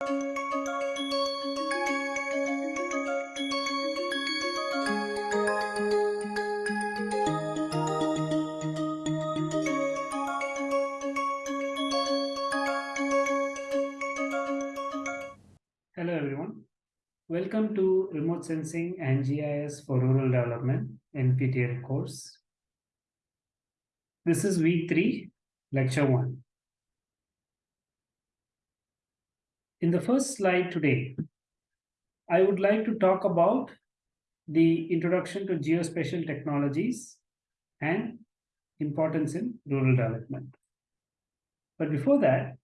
Hello everyone. Welcome to Remote Sensing and GIS for Rural Development NPTEL course. This is week 3, lecture 1. In the first slide today, I would like to talk about the introduction to geospatial technologies and importance in rural development. But before that,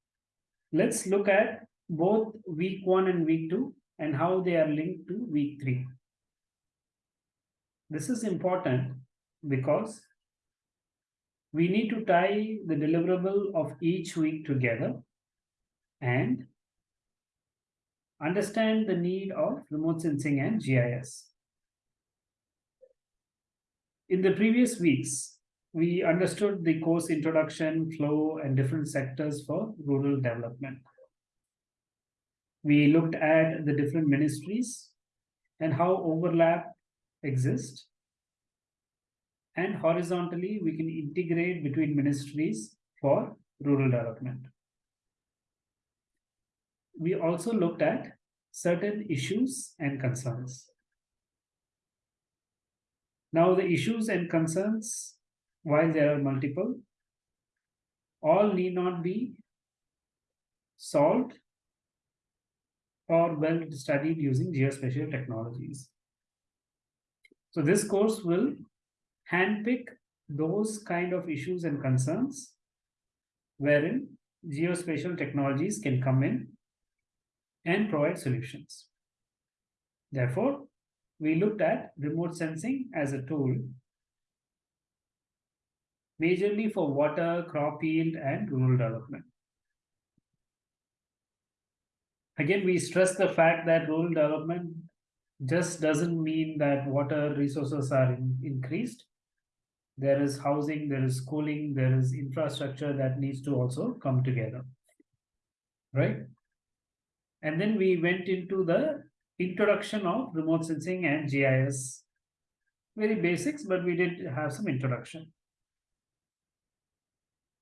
let's look at both week one and week two and how they are linked to week three. This is important because we need to tie the deliverable of each week together and understand the need of remote sensing and GIS. In the previous weeks, we understood the course introduction, flow, and different sectors for rural development. We looked at the different ministries and how overlap exists. And horizontally, we can integrate between ministries for rural development. We also looked at certain issues and concerns. Now the issues and concerns, while there are multiple, all need not be solved or well studied using geospatial technologies. So this course will handpick those kind of issues and concerns wherein geospatial technologies can come in and provide solutions. Therefore, we looked at remote sensing as a tool majorly for water, crop yield, and rural development. Again, we stress the fact that rural development just doesn't mean that water resources are in, increased. There is housing, there is schooling, there is infrastructure that needs to also come together. Right? And then we went into the introduction of remote sensing and GIS. Very basics, but we did have some introduction.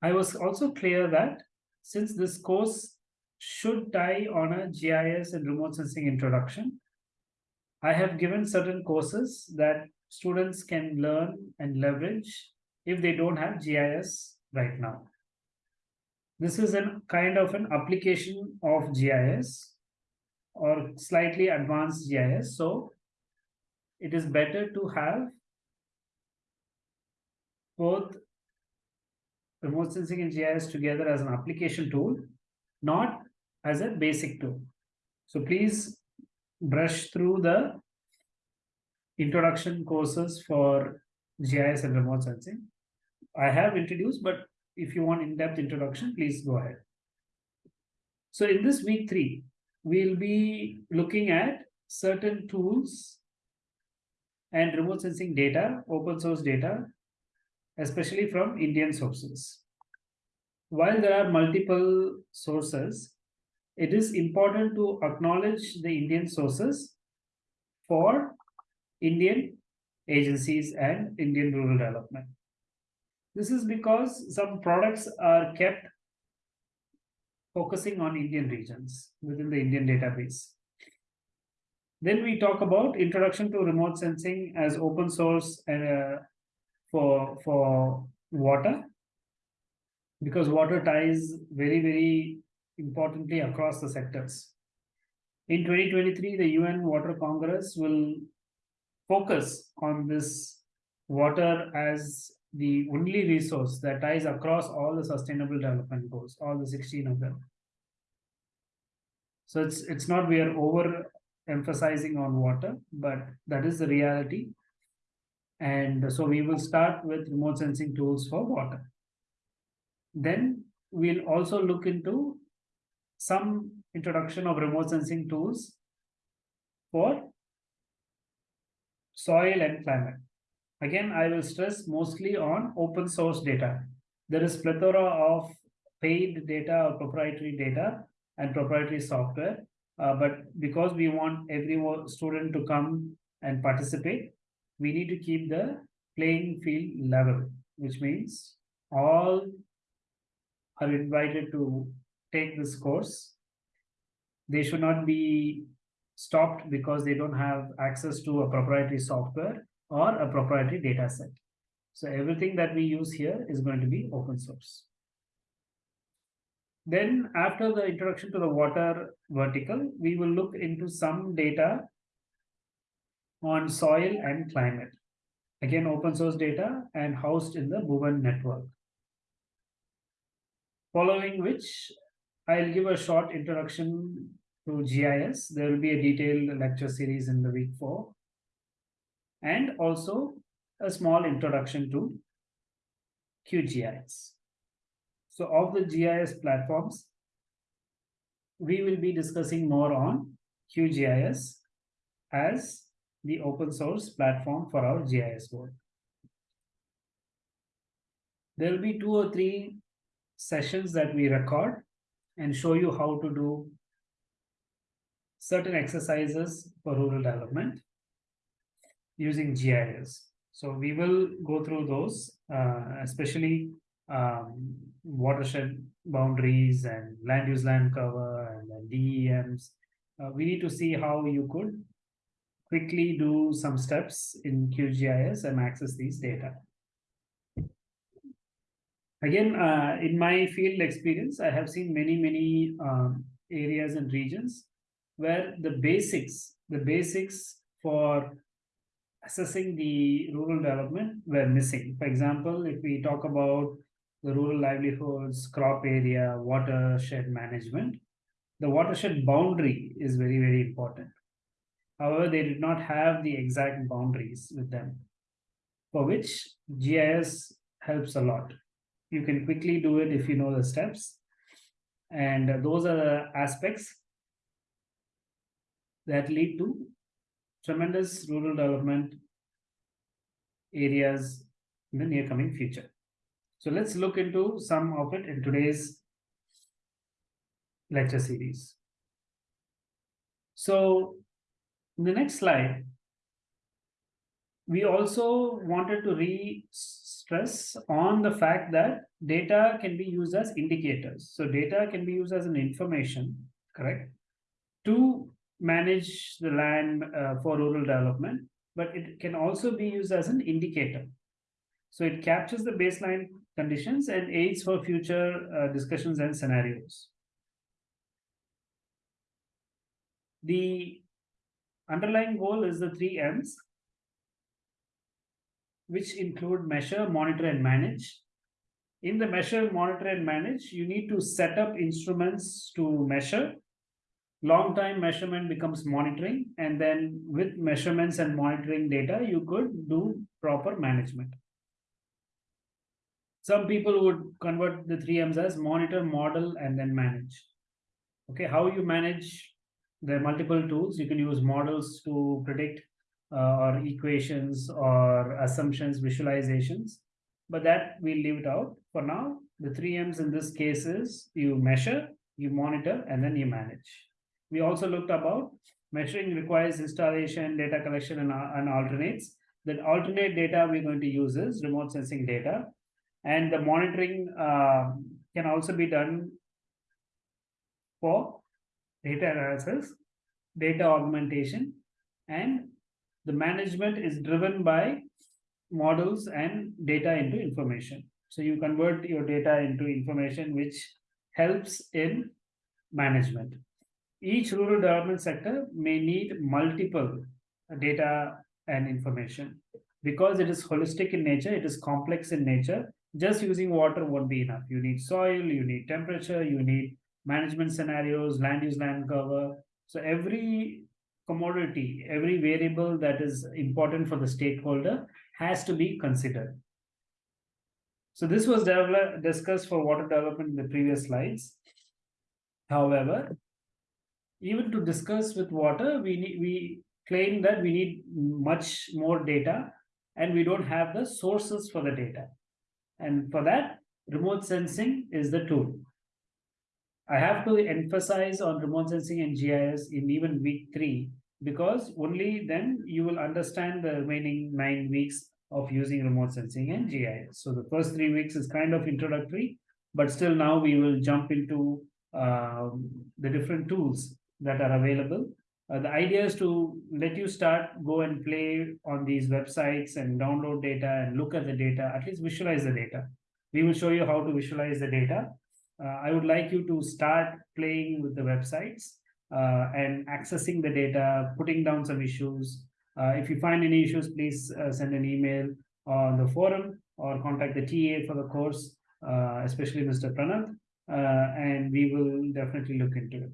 I was also clear that since this course should tie on a GIS and remote sensing introduction. I have given certain courses that students can learn and leverage if they don't have GIS right now. This is a kind of an application of GIS or slightly advanced GIS. So it is better to have both remote sensing and GIS together as an application tool, not as a basic tool. So please brush through the introduction courses for GIS and remote sensing. I have introduced, but if you want in-depth introduction, please go ahead. So in this week three, we'll be looking at certain tools and remote sensing data, open source data, especially from Indian sources. While there are multiple sources, it is important to acknowledge the Indian sources for Indian agencies and Indian rural development. This is because some products are kept focusing on Indian regions within the Indian database. Then we talk about introduction to remote sensing as open source uh, for, for water, because water ties very, very importantly across the sectors. In 2023, the UN Water Congress will focus on this water as the only resource that ties across all the sustainable development goals, all the 16 of them. So it's it's not we are over emphasizing on water, but that is the reality. And so we will start with remote sensing tools for water. Then we'll also look into some introduction of remote sensing tools for soil and climate. Again, I will stress mostly on open source data. There is plethora of paid data or proprietary data and proprietary software. Uh, but because we want every student to come and participate, we need to keep the playing field level, which means all are invited to take this course. They should not be stopped because they don't have access to a proprietary software or a proprietary data set. So everything that we use here is going to be open source. Then after the introduction to the water vertical, we will look into some data on soil and climate. Again, open source data and housed in the Bhuvan network. Following which, I'll give a short introduction to GIS. There will be a detailed lecture series in the week four. And also a small introduction to QGIS. So of the GIS platforms, we will be discussing more on QGIS as the open source platform for our GIS work. There will be two or three sessions that we record and show you how to do certain exercises for rural development using GIS. So we will go through those, uh, especially um, watershed boundaries and land use land cover and DEMs. Uh, we need to see how you could quickly do some steps in QGIS and access these data. Again, uh, in my field experience, I have seen many, many um, areas and regions where the basics, the basics for assessing the rural development were missing. For example, if we talk about the rural livelihoods, crop area, watershed management, the watershed boundary is very, very important. However, they did not have the exact boundaries with them, for which GIS helps a lot. You can quickly do it if you know the steps. And those are the aspects that lead to tremendous rural development areas in the near coming future. So let's look into some of it in today's lecture series. So in the next slide, we also wanted to re-stress on the fact that data can be used as indicators. So data can be used as an information, correct? To manage the land uh, for rural development, but it can also be used as an indicator. So it captures the baseline conditions and aids for future uh, discussions and scenarios. The underlying goal is the three M's, which include measure, monitor, and manage. In the measure, monitor, and manage, you need to set up instruments to measure. Long time measurement becomes monitoring, and then with measurements and monitoring data, you could do proper management. Some people would convert the three M's as monitor, model, and then manage. Okay, how you manage are multiple tools. You can use models to predict uh, or equations or assumptions, visualizations, but that we'll leave it out for now. The three M's in this case is you measure, you monitor, and then you manage. We also looked about measuring requires installation, data collection, and, and alternates. The alternate data we're going to use is remote sensing data. And the monitoring uh, can also be done for data analysis, data augmentation, and the management is driven by models and data into information. So you convert your data into information which helps in management. Each rural development sector may need multiple data and information. Because it is holistic in nature, it is complex in nature, just using water won't be enough. You need soil, you need temperature, you need management scenarios, land use, land cover. So every commodity, every variable that is important for the stakeholder has to be considered. So this was discussed for water development in the previous slides. However, even to discuss with water, we need, we claim that we need much more data and we don't have the sources for the data. And for that, remote sensing is the tool. I have to emphasize on remote sensing and GIS in even week three, because only then you will understand the remaining nine weeks of using remote sensing and GIS. So the first three weeks is kind of introductory, but still now we will jump into um, the different tools that are available. Uh, the idea is to let you start, go and play on these websites and download data and look at the data, at least visualize the data. We will show you how to visualize the data. Uh, I would like you to start playing with the websites uh, and accessing the data, putting down some issues. Uh, if you find any issues, please uh, send an email on the forum or contact the TA for the course, uh, especially Mr. Pranath, and we will definitely look into it.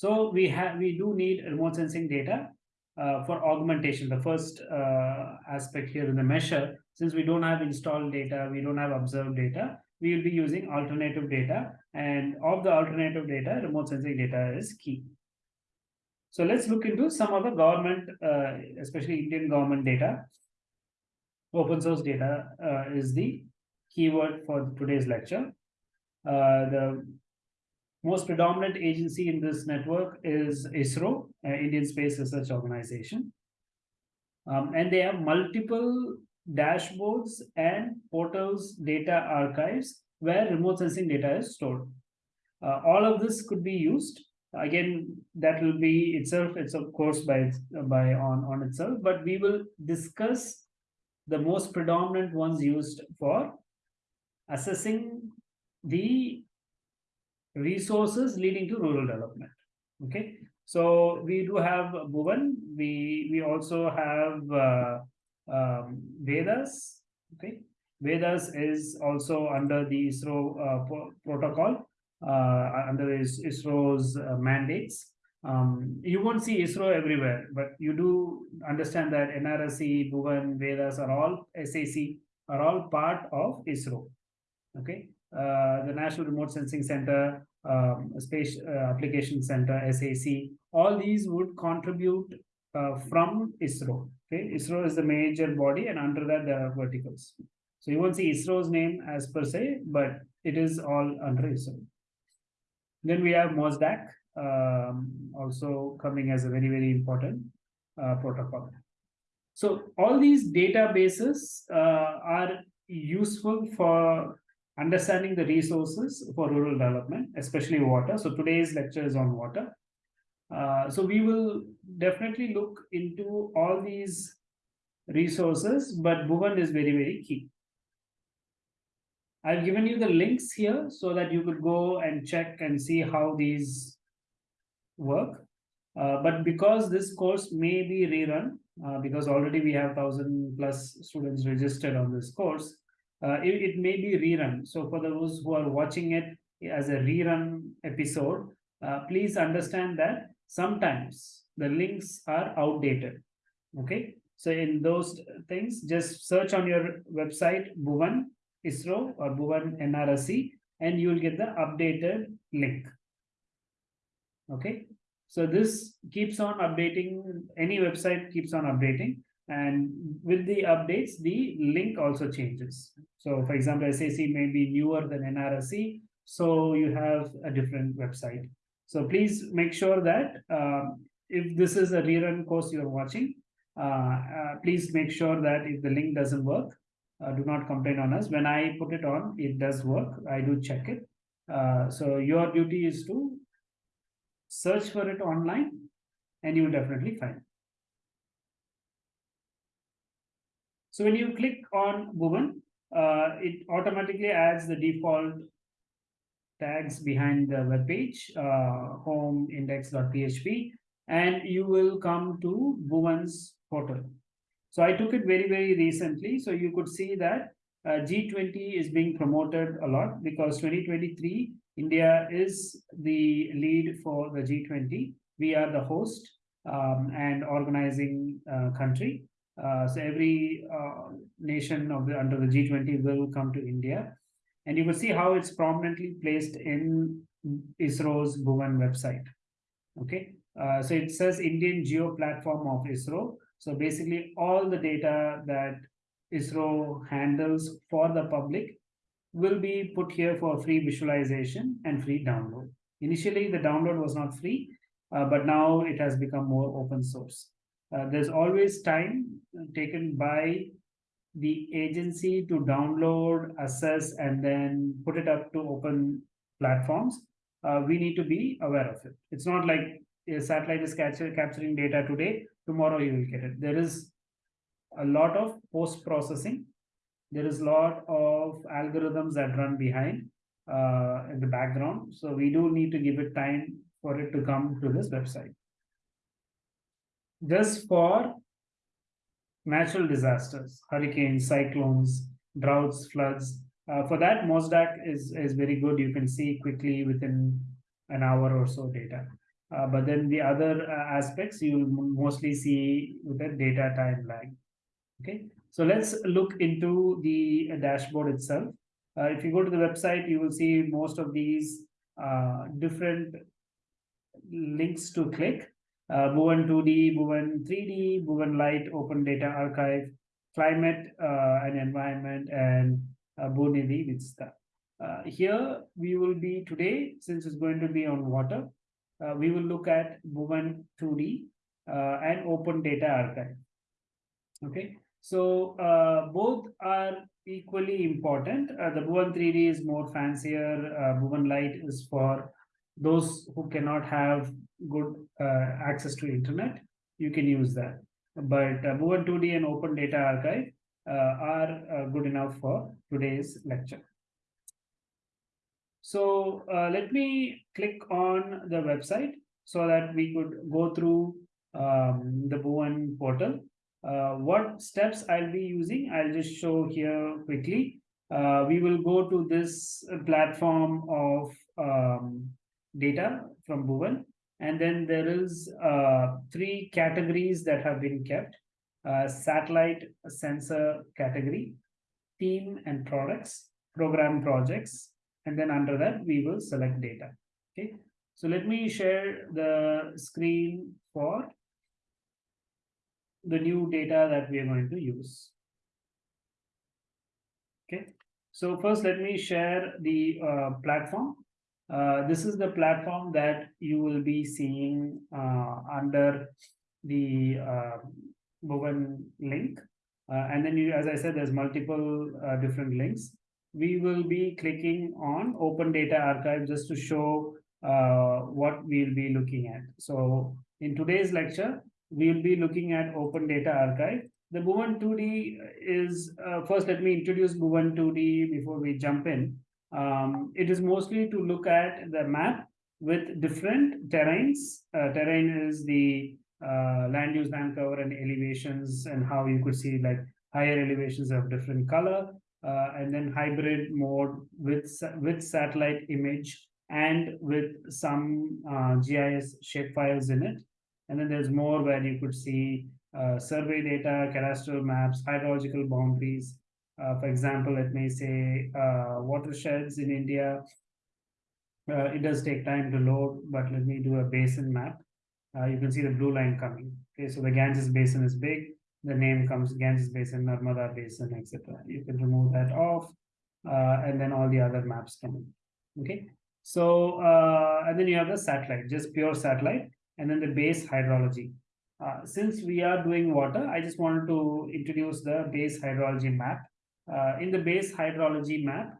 So we have we do need remote sensing data uh, for augmentation. The first uh, aspect here in the measure, since we don't have installed data, we don't have observed data, we will be using alternative data. And of the alternative data, remote sensing data is key. So let's look into some of the government, uh, especially Indian government data. Open source data uh, is the keyword for today's lecture. Uh, the most predominant agency in this network is ISRO, uh, Indian Space Research Organization. Um, and they have multiple dashboards and portals data archives where remote sensing data is stored. Uh, all of this could be used. Again, that will be itself, it's of course by, by on, on itself, but we will discuss the most predominant ones used for assessing the resources leading to rural development. Okay, so we do have Bhuvan. We we also have uh, um, Vedas. Okay, Vedas is also under the ISRO uh, protocol, uh, under ISRO's uh, mandates. Um, you won't see ISRO everywhere, but you do understand that NRSC, Bhuvan, Vedas are all SAC are all part of ISRO. Okay, the National Remote Sensing Center, um, Space uh, Application Center, SAC, all these would contribute uh, from ISRO. Okay, ISRO is the major body, and under that there are verticals. So you won't see ISRO's name as per se, but it is all under ISRO. Then we have MOSDAC, um, also coming as a very, very important uh, protocol. So all these databases uh, are useful for understanding the resources for rural development, especially water. So today's lecture is on water. Uh, so we will definitely look into all these resources, but Bhuvan is very, very key. I've given you the links here so that you could go and check and see how these work. Uh, but because this course may be rerun, uh, because already we have 1000 plus students registered on this course, uh, it, it may be rerun. So for those who are watching it as a rerun episode, uh, please understand that sometimes the links are outdated. Okay, so in those things, just search on your website Bhuvan ISRO or Bhuvan NRSC, and you will get the updated link. Okay, so this keeps on updating, any website keeps on updating. And with the updates, the link also changes. So for example, SAC may be newer than NRSC, so you have a different website. So please make sure that um, if this is a rerun course you're watching, uh, uh, please make sure that if the link doesn't work, uh, do not complain on us. When I put it on, it does work. I do check it. Uh, so your duty is to search for it online and you will definitely find So when you click on Bhuvan, uh, it automatically adds the default tags behind the web page, uh, home index.php, and you will come to Bhuvan's portal. So I took it very, very recently. So you could see that uh, G20 is being promoted a lot because 2023, India is the lead for the G20. We are the host um, and organizing uh, country. Uh, so every uh, nation of the under the G20 will come to India. And you will see how it's prominently placed in ISRO's Bhuvan website. Okay, uh, so it says Indian Geo Platform of ISRO. So basically all the data that ISRO handles for the public will be put here for free visualization and free download. Initially, the download was not free, uh, but now it has become more open source. Uh, there's always time taken by the agency to download, assess, and then put it up to open platforms. Uh, we need to be aware of it. It's not like a satellite is capture, capturing data today, tomorrow you will get it. There is a lot of post processing. There is a lot of algorithms that run behind uh, in the background. So we do need to give it time for it to come to this website. Just for natural disasters, hurricanes, cyclones, droughts, floods. Uh, for that, MOSDAC is, is very good. You can see quickly within an hour or so data. Uh, but then the other uh, aspects you mostly see with a data time lag. Okay, so let's look into the dashboard itself. Uh, if you go to the website, you will see most of these uh, different links to click. Uh, Bhuvan 2D, Bhuvan 3D, Bhuvan Lite, Open Data Archive, Climate uh, and Environment, and uh, Bhoonidhi Vista. Uh, here we will be today, since it's going to be on water, uh, we will look at Bhuvan 2D uh, and Open Data Archive. Okay, so uh, both are equally important. Uh, the Bhuvan 3D is more fancier. Bhuvan Lite is for those who cannot have good uh, access to internet. You can use that. But uh, Bhuvan 2D and Open Data Archive uh, are uh, good enough for today's lecture. So let me click on the website so that we could go through um, the Bhuvan portal. Uh, what steps I'll be using, I'll just show here quickly. Uh, we will go to this platform of um, data from Bhuvan. And then there is uh, three categories that have been kept. Uh, satellite sensor category, team and products, program projects, and then under that we will select data. Okay, so let me share the screen for the new data that we are going to use. Okay, so first let me share the uh, platform. Uh, this is the platform that you will be seeing uh, under the uh, link. Uh, and then you, as I said, there's multiple uh, different links we will be clicking on Open Data Archive just to show what we'll be looking at. So in today's lecture, we'll be looking at Open Data Archive. The Bhuvan 2D is, first let me introduce Bhuvan 2D before we jump in. Um, it is mostly to look at the map with different terrains. Uh, terrain is the uh, land use, land cover and elevations and how you could see like higher elevations of different color uh, and then hybrid mode with with satellite image and with some uh, GIS shapefiles in it. And then there's more where you could see uh, survey data, cadastral maps, hydrological boundaries. Uh, for example, let me say uh, watersheds in India. Uh, it does take time to load, but let me do a basin map. you can see the blue line coming. Okay, so the Ganges basin is big the name comes Ganges Basin, Narmada Basin, etc. You can remove that off, and then all the other maps come in. Okay, so and then you have the satellite, just pure satellite, and then the base hydrology. Uh, since we are doing water, I just wanted to introduce the base hydrology map. Uh, in the base hydrology map,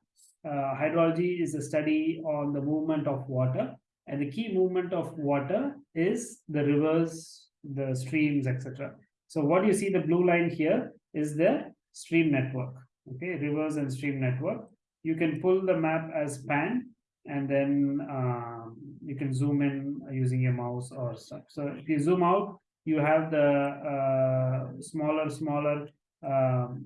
uh, hydrology is a study on the movement of water, and the key movement of water is the rivers, the streams, etc. So what you see the blue line here is the stream network, okay, rivers and stream network. You can pull the map as pan and then uh, you can zoom in using your mouse or stuff. So if you zoom out, you have the uh, smaller, smaller, um,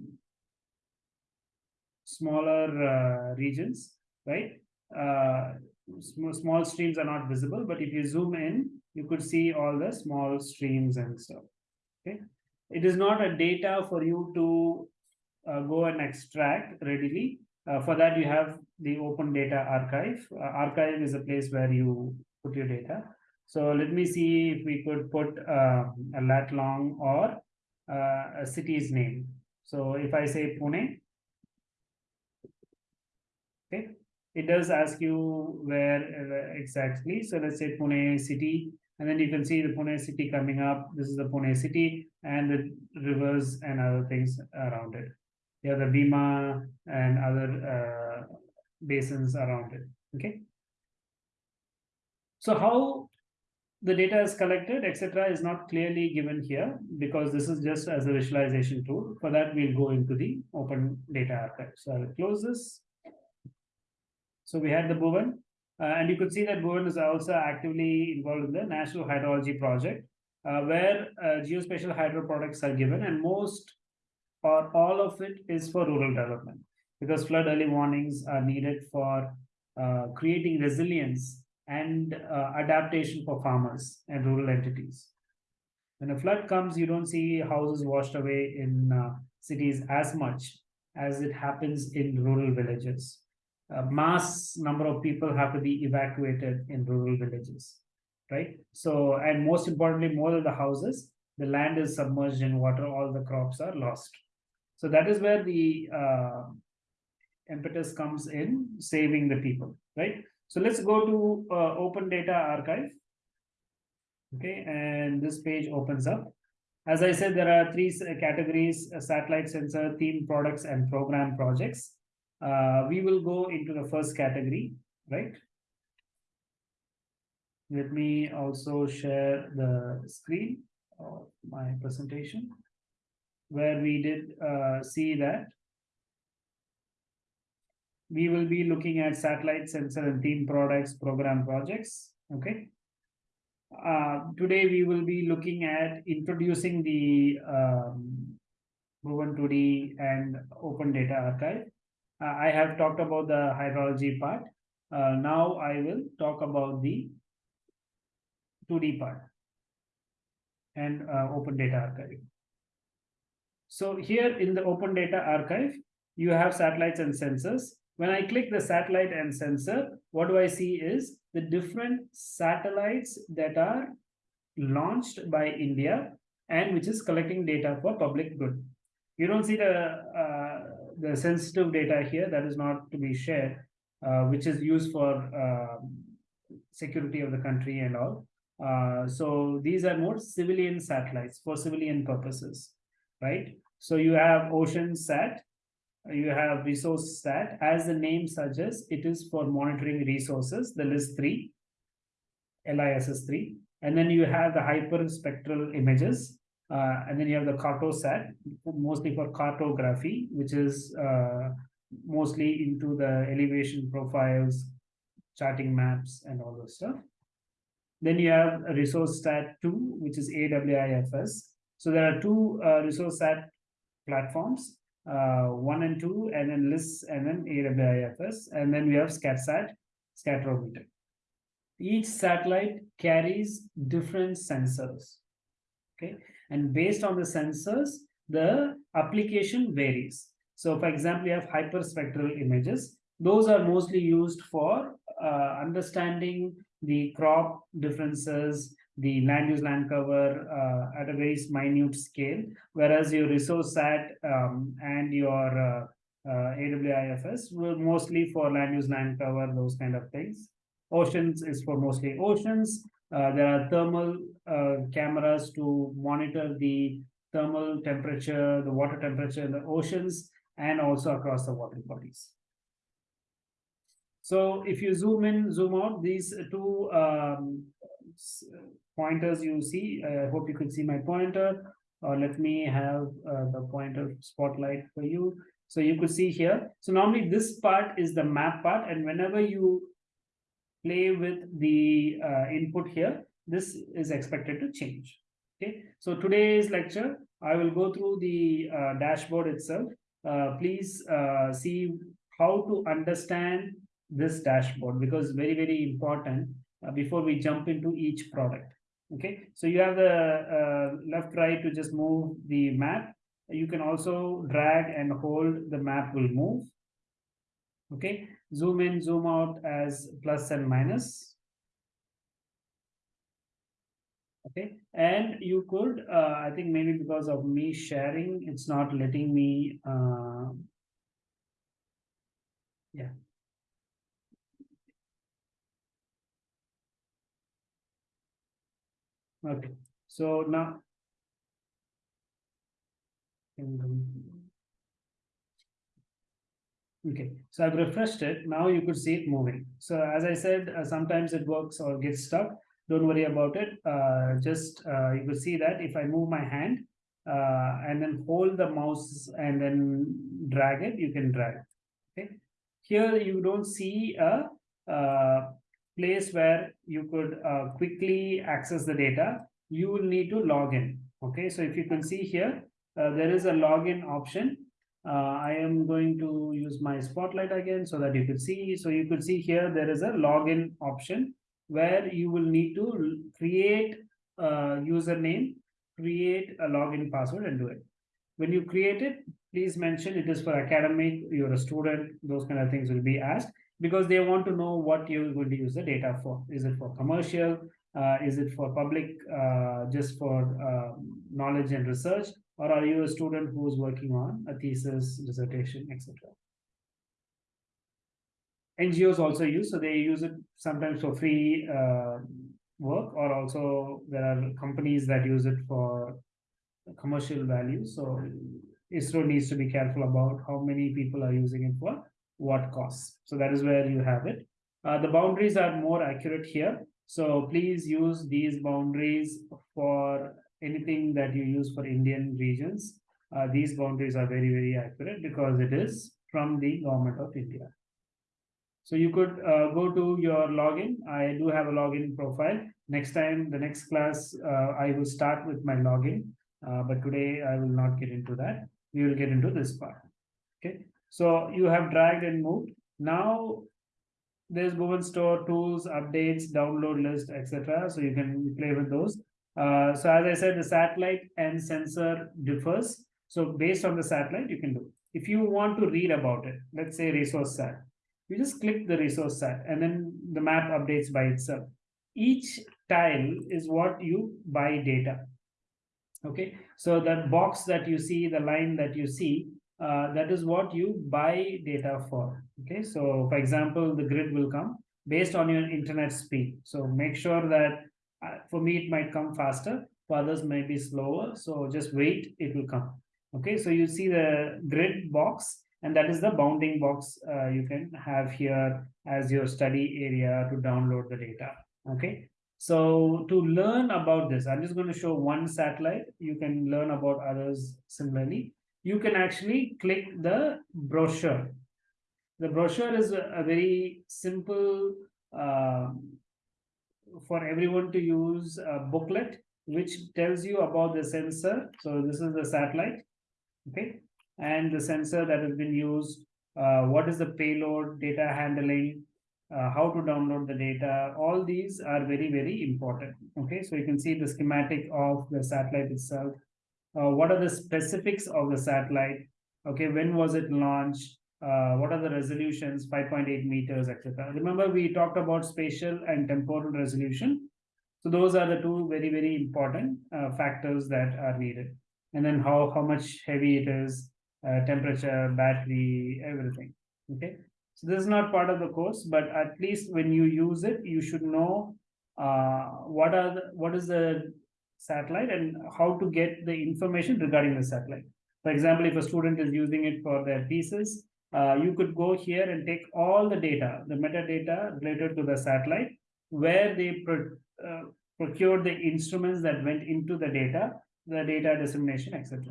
smaller uh, regions, right? Uh, small, small streams are not visible, but if you zoom in, you could see all the small streams and stuff. Okay, it is not a data for you to uh, go and extract readily. Uh, for that, you have the open data archive. Uh, archive is a place where you put your data. So let me see if we could put uh, a lat long or uh, a city's name. So if I say Pune, Okay, it does ask you where exactly. So let's say Pune city, and then you can see the Pune city coming up. This is the Pune city and the rivers and other things around it. Have the Bhima and other uh, basins around it. Okay. So how the data is collected, etc., is not clearly given here because this is just as a visualization tool. For that, we'll go into the open data archive. So I'll close this. So we had the Bhuvan, uh, and you could see that Bhuvan is also actively involved in the National Hydrology Project, uh, where uh, geospatial hydro products are given, and most or all of it is for rural development because flood early warnings are needed for uh, creating resilience and uh, adaptation for farmers and rural entities. When a flood comes, you don't see houses washed away in cities as much as it happens in rural villages. A mass number of people have to be evacuated in rural villages, right? So, and most importantly, more than the houses, the land is submerged in water, all the crops are lost. So that is where the uh, impetus comes in saving the people, right? So let's go to uh, Open Data Archive. Okay, and this page opens up. As I said, there are three categories, satellite sensor, theme products, and program projects. Uh, we will go into the first category, right? Let me also share the screen of my presentation where we did uh, see that we will be looking at satellite sensor and theme products program projects okay uh, today we will be looking at introducing the um, Bhuvan 2D and open data archive i have talked about the hydrology part. Uh, now i will talk about the 2d part and uh, open data archive. So here in the open data archive you have satellites and sensors. When I click the satellite and sensor, what do I see is the different satellites that are launched by India and which is collecting data for public good. You don't see the uh, the sensitive data here that is not to be shared, uh, which is used for uh, security of the country and all. Uh, so these are more civilian satellites for civilian purposes, right? So you have Ocean Sat, you have resource sat as the name suggests it is for monitoring resources the LISS 3 liss3 and then you have the hyperspectral images uh, and then you have the cartosat mostly for cartography which is uh, mostly into the elevation profiles charting maps and all those stuff then you have resource sat 2 which is awifs so there are two uh, resource sat platforms uh, one and two, and then LISS, and then AWIFS, and then we have SCATSAT, scatterometer. Each satellite carries different sensors. Okay, and based on the sensors, the application varies. So, for example, you have hyperspectral images. Those are mostly used for uh, understanding the crop differences, the land use land cover uh, at a very minute scale, whereas your resource sat um, and your uh, uh, AWIFS were mostly for land use land cover, those kind of things. Oceans is for mostly oceans. Uh, there are thermal uh, cameras to monitor the thermal temperature, the water temperature in the oceans, and also across the water bodies. So if you zoom in, zoom out, these two um, pointers you see. I hope you could see my pointer. Or let me have uh, the pointer spotlight for you. So you could see here. So normally this part is the map part. And whenever you play with the uh, input here, this is expected to change. Okay. So today's lecture, I will go through the uh, dashboard itself. Uh, please uh, see how to understand this dashboard because very, very important uh, before we jump into each product. Okay, so you have the uh, left right to just move the map. You can also drag and hold the map will move. Okay, zoom in, zoom out as plus and minus. Okay, and you could, uh, I think maybe because of me sharing, it's not letting me, uh, yeah. Okay, so now, Okay, so I've refreshed it. Now you could see it moving. So as I said, uh, sometimes it works or gets stuck. Don't worry about it. Uh, just uh, you could see that if I move my hand uh, and then hold the mouse and then drag it, you can drag. Okay, here you don't see a, uh, place where you could uh, quickly access the data. You will need to log in. Okay, so if you can see here, there is a login option uh, I am going to use my spotlight again so that you could see. So you could see here there is a login option where you will need to create a username, create a login password and do it. When you create it, please mention it is for academic, you're a student, those kind of things will be asked because they want to know what you're going to use the data for. Is it for commercial? Uh, is it for public, uh, just for uh, knowledge and research? Or are you a student who's working on a thesis, dissertation, etc. NGOs also use, so they use it sometimes for free uh, work, or also there are companies that use it for commercial value. So ISRO needs to be careful about how many people are using it for what costs. So that is where you have it. Uh, the boundaries are more accurate here. So please use these boundaries for anything that you use for Indian regions, uh, these boundaries are very, very accurate because it is from the government of India. So you could uh, go to your login. I do have a login profile. Next time, the next class, uh, I will start with my login. Uh, but today I will not get into that. We will get into this part. Okay. So you have dragged and moved. Now there's Google Store tools, updates, download list, etc. So you can play with those. Uh, so as I said, the satellite and sensor differs. So based on the satellite, you can do. If you want to read about it, let's say resource sat, you just click the resource sat and then the map updates by itself. Each tile is what you buy data. Okay, so that box that you see, the line that you see, uh, that is what you buy data for. Okay, so for example, the grid will come based on your internet speed. So make sure that for me it might come faster for others may be slower. So just wait it will come. Okay so you see the grid box and that is the bounding box uh, you can have here as your study area to download the data. Okay so to learn about this i'm just going to show one satellite. You can learn about others similarly. You can actually click the brochure. The brochure is a, a very simple uh, for everyone to use a booklet which tells you about the sensor. So this is the satellite, okay, and the sensor that has been used, uh, what is the payload, data handling, uh, how to download the data. All these are very, very important. Okay, so you can see the schematic of the satellite itself. Uh, what are the specifics of the satellite? Okay, when was it launched? Uh, what are the resolutions, 5.8 meters, etc. Remember, we talked about spatial and temporal resolution. So those are the two very, very important uh, factors that are needed. And then how, how much heavy it is, uh, temperature, battery, everything. Okay. So this is not part of the course, but at least when you use it, you should know uh, what are the, what is the satellite and how to get the information regarding the satellite. For example, if a student is using it for their thesis, uh, you could go here and take all the data, the metadata related to the satellite, where they pro uh, procured the instruments that went into the data, the data dissemination, etc.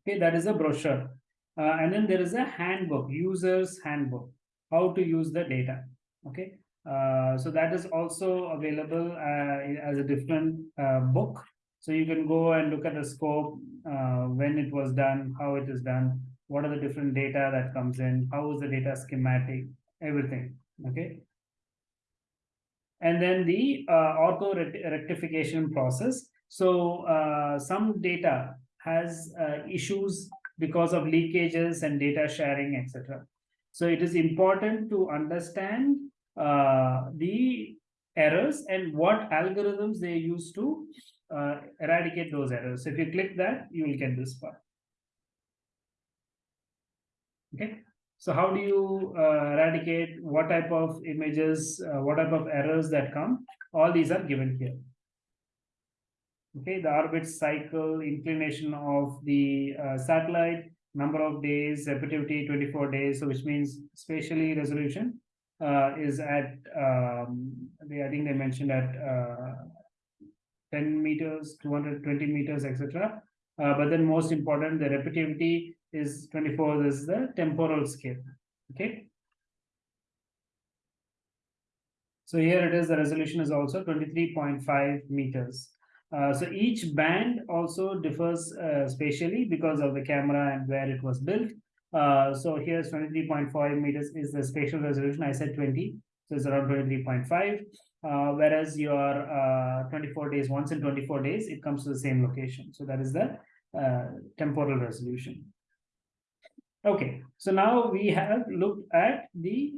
Okay, that is a brochure. Uh, and then there is a handbook, user's handbook, how to use the data. Okay, uh, so that is also available uh, as a different uh, book. So you can go and look at the scope, when it was done, how it is done, what are the different data that comes in, how is the data schematic, everything, okay? And then the uh, ortho rectification process. So uh, some data has uh, issues because of leakages and data sharing, etc. So it is important to understand uh, the errors and what algorithms they use to uh, eradicate those errors. So if you click that, you will get this part. Okay. So how do you uh, eradicate what type of images, uh, what type of errors that come? All these are given here. Okay, the orbit cycle, inclination of the uh, satellite, number of days, repetitivity 24 days, so which means spatially resolution uh, is at, um, they, I think they mentioned at uh, 10 meters, 220 meters, etc. Uh, but then most important, the repetitivity is 24, this is the temporal scale, okay? So here it is, the resolution is also 23.5 meters. Uh, so each band also differs uh, spatially because of the camera and where it was built. Uh, so here's 23.5 meters is the spatial resolution. I said 20, so it's around 23.5. Uh, whereas your uh, 24 days, once in 24 days, it comes to the same location. So that is the uh, temporal resolution. Okay, so now we have looked at the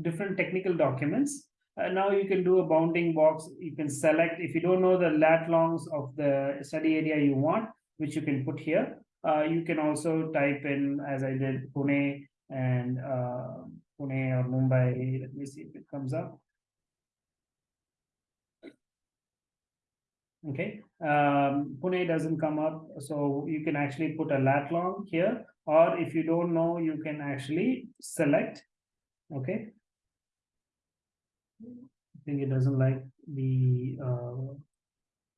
different technical documents. Uh, now you can do a bounding box. You can select, if you don't know the lat longs of the study area you want, which you can put here. Uh, you can also type in, as I did, Pune and uh, Pune or Mumbai. Let me see if it comes up. Okay, um, Pune doesn't come up, so you can actually put a lat long here, or if you don't know, you can actually select. Okay, I think it doesn't like the uh,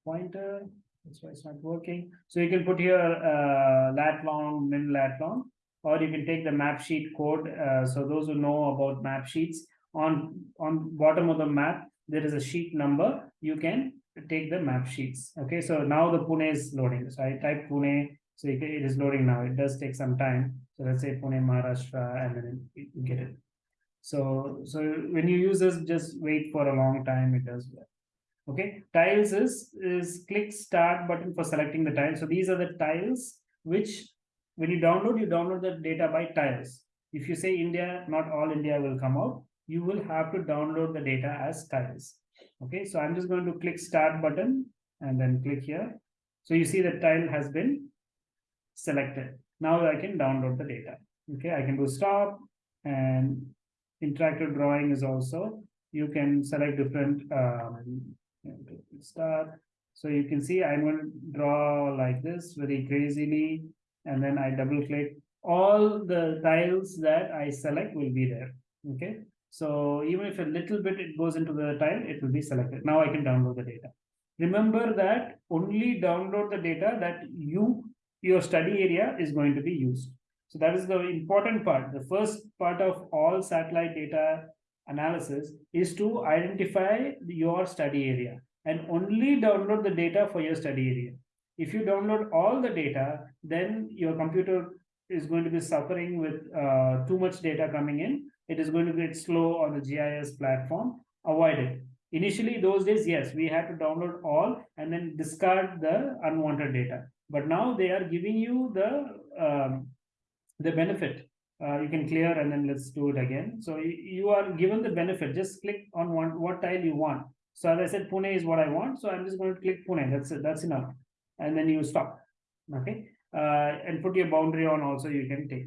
pointer. That's why it's not working. So you can put here uh, lat long, min lat long, or you can take the map sheet code. Uh, so those who know about map sheets, on on bottom of the map, there is a sheet number. You can take the map sheets. Okay, so now the Pune is loading. So I type Pune, so it is loading now. It does take some time. So let's say Pune, Maharashtra, and then get it. So, so when you use this, just wait for a long time, it does well. Okay, tiles is, is click start button for selecting the tiles. So these are the tiles which when you download, you download the data by tiles. If you say India, not all India will come out. You will have to download the data as tiles. Okay, so I'm just going to click start button and then click here. So you see the tile has been selected. Now I can download the data. Okay, I can do stop and interactive drawing is also you can select different um, start so you can see i'm going to draw like this very crazily and then i double click all the tiles that i select will be there okay so even if a little bit it goes into the tile it will be selected now i can download the data remember that only download the data that you your study area is going to be used so that is the important part. The first part of all satellite data analysis is to identify your study area and only download the data for your study area. If you download all the data, then your computer is going to be suffering with uh, too much data coming in. It is going to get slow on the GIS platform. Avoid it. Initially, those days, yes, we had to download all and then discard the unwanted data. But now they are giving you the um, the benefit. Uh, you can clear and then let's do it again. So you, are given the benefit. Just click on one what tile you want. So as i said pune is what i want. So i'm just going to click pune. That's it. That's enough. And then you stop. Okay? Uh, and put your boundary on also you can take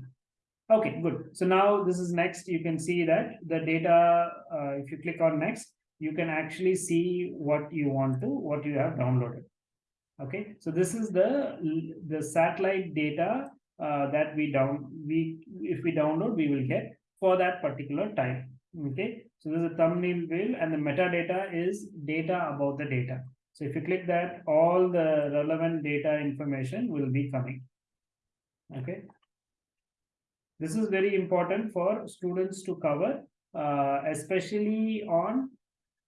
okay good. So now this is next. You can see that the data uh, if you click on next you can actually see what you want to what you have downloaded. Okay so this is the the satellite data uh, that we down we if we download we will get for that particular time. Okay so there's a thumbnail field and the metadata is data about the data. So if you click that all the relevant data information will be coming. Okay this is very important for students to cover uh, especially on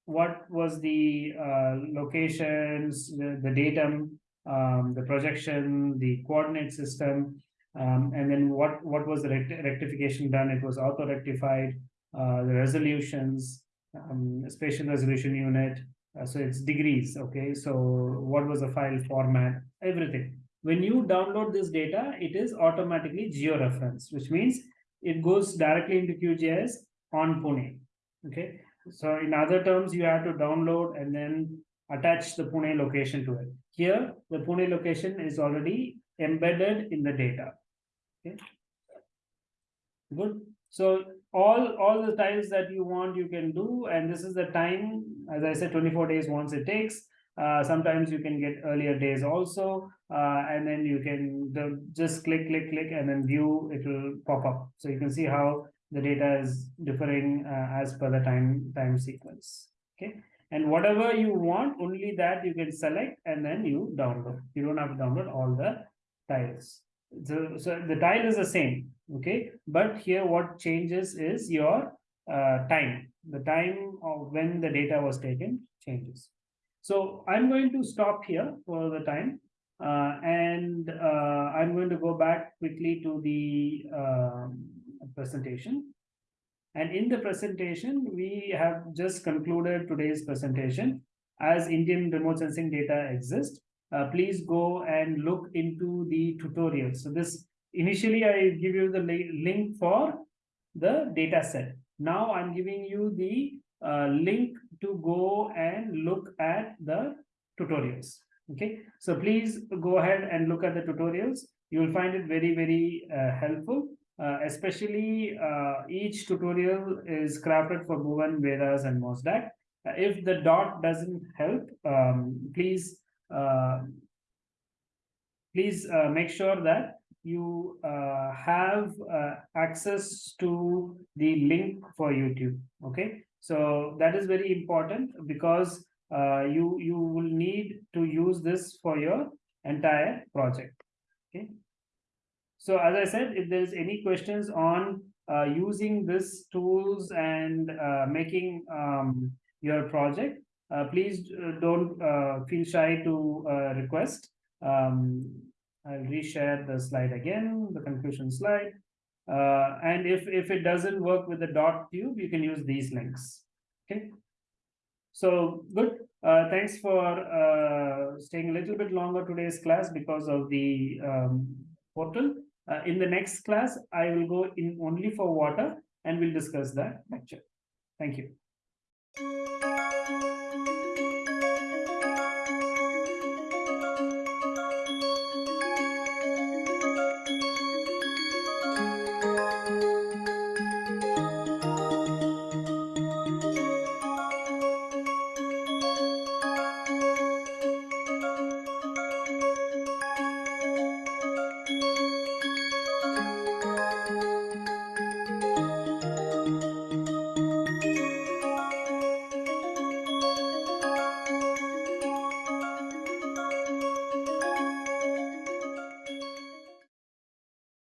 what was the uh, locations the, the datum um, the projection the coordinate system um, and then what, what was the rectification done? It was ortho-rectified, uh, the resolutions, um, spatial resolution unit. Uh, so it's degrees, okay? So what was the file format, everything. When you download this data, it is automatically georeferenced, which means it goes directly into QGIS on Pune, okay? So in other terms, you have to download and then attach the Pune location to it. Here, the Pune location is already embedded in the data. Okay. Good. So all all the tiles that you want, you can do, and this is the time, as I said, 24 days once it takes. Uh, sometimes you can get earlier days also, uh, and then you can the, just click, click, click, and then view, it will pop up. So you can see how the data is differing uh, as per the time time sequence. Okay, and whatever you want, only that you can select and then you download. You don't have to download all the tiles. So, so the tile is the same, okay, but here what changes is your uh, time. The time of when the data was taken changes. So I'm going to stop here for the time. Uh, and uh, I'm going to go back quickly to the um, presentation. And in the presentation, we have just concluded today's presentation. As Indian remote sensing data exists, uh, please go and look into the tutorial. So this initially I give you the link for the data set. Now I'm giving you the uh, link to go and look at the tutorials. Okay, so please go ahead and look at the tutorials. You will find it very, very uh, helpful. Uh, especially uh, each tutorial is crafted for Bhuvan, Vedas, and MOSDAC. Uh, if the dot doesn't help, um, please uh, please uh, make sure that you have access to the link for YouTube. Okay, so that is very important because you you will need to use this for your entire project. Okay. So as I said, if there's any questions on uh, using these tools and uh, making um, your project, uh, please uh, don't uh, feel shy to uh, request. Um, I'll reshare the slide again, the conclusion slide. And if, if it doesn't work with the dot tube, you can use these links. Okay. So good. Uh, thanks for staying a little bit longer today's class because of the um, portal. Uh, in the next class, I will go in only for water and we'll discuss that lecture. Thank you.